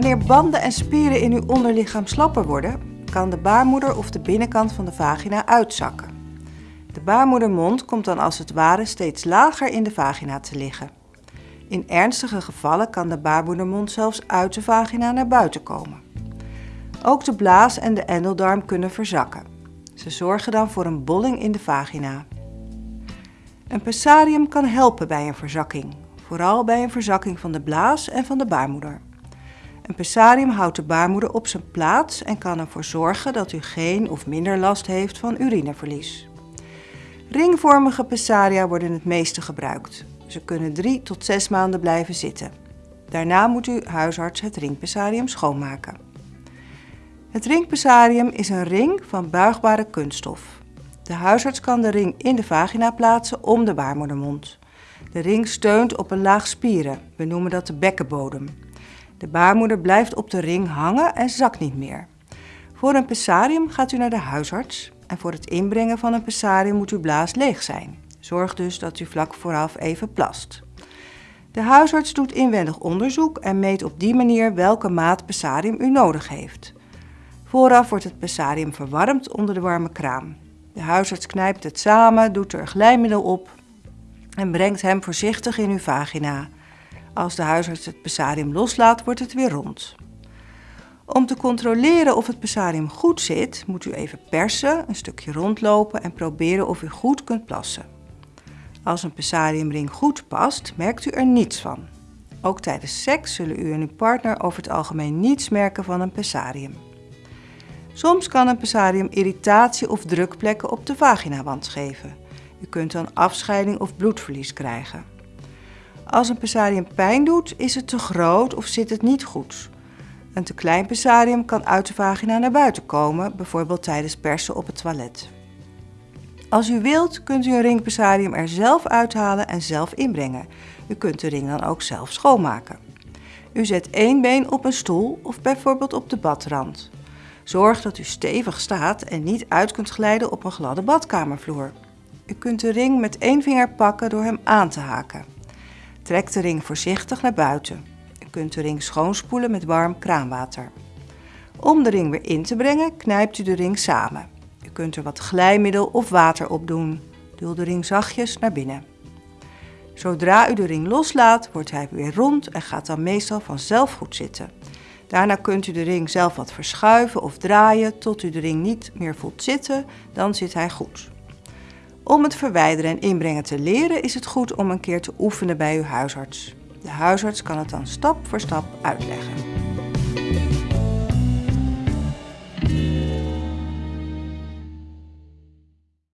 Wanneer banden en spieren in uw onderlichaam slapper worden, kan de baarmoeder of de binnenkant van de vagina uitzakken. De baarmoedermond komt dan als het ware steeds lager in de vagina te liggen. In ernstige gevallen kan de baarmoedermond zelfs uit de vagina naar buiten komen. Ook de blaas en de endeldarm kunnen verzakken. Ze zorgen dan voor een bolling in de vagina. Een pessarium kan helpen bij een verzakking, vooral bij een verzakking van de blaas en van de baarmoeder. Een pessarium houdt de baarmoeder op zijn plaats en kan ervoor zorgen dat u geen of minder last heeft van urineverlies. Ringvormige pessaria worden het meeste gebruikt. Ze kunnen 3 tot 6 maanden blijven zitten. Daarna moet uw huisarts het ringpessarium schoonmaken. Het ringpessarium is een ring van buigbare kunststof. De huisarts kan de ring in de vagina plaatsen om de baarmoedermond. De ring steunt op een laag spieren, we noemen dat de bekkenbodem. De baarmoeder blijft op de ring hangen en zakt niet meer. Voor een pessarium gaat u naar de huisarts en voor het inbrengen van een pessarium moet uw blaas leeg zijn. Zorg dus dat u vlak vooraf even plast. De huisarts doet inwendig onderzoek en meet op die manier welke maat pessarium u nodig heeft. Vooraf wordt het pessarium verwarmd onder de warme kraan. De huisarts knijpt het samen, doet er glijmiddel op en brengt hem voorzichtig in uw vagina. Als de huisarts het pessarium loslaat, wordt het weer rond. Om te controleren of het pessarium goed zit, moet u even persen, een stukje rondlopen en proberen of u goed kunt plassen. Als een pessariumring goed past, merkt u er niets van. Ook tijdens seks zullen u en uw partner over het algemeen niets merken van een pessarium. Soms kan een pessarium irritatie of drukplekken op de vaginawand geven. U kunt dan afscheiding of bloedverlies krijgen. Als een pessarium pijn doet, is het te groot of zit het niet goed. Een te klein pessarium kan uit de vagina naar buiten komen, bijvoorbeeld tijdens persen op het toilet. Als u wilt, kunt u een ringpessarium er zelf uithalen en zelf inbrengen. U kunt de ring dan ook zelf schoonmaken. U zet één been op een stoel of bijvoorbeeld op de badrand. Zorg dat u stevig staat en niet uit kunt glijden op een gladde badkamervloer. U kunt de ring met één vinger pakken door hem aan te haken. Trek de ring voorzichtig naar buiten. U kunt de ring schoonspoelen met warm kraanwater. Om de ring weer in te brengen, knijpt u de ring samen. U kunt er wat glijmiddel of water op doen. Duw de ring zachtjes naar binnen. Zodra u de ring loslaat, wordt hij weer rond en gaat dan meestal vanzelf goed zitten. Daarna kunt u de ring zelf wat verschuiven of draaien tot u de ring niet meer voelt zitten, dan zit hij goed. Om het verwijderen en inbrengen te leren is het goed om een keer te oefenen bij uw huisarts. De huisarts kan het dan stap voor stap uitleggen.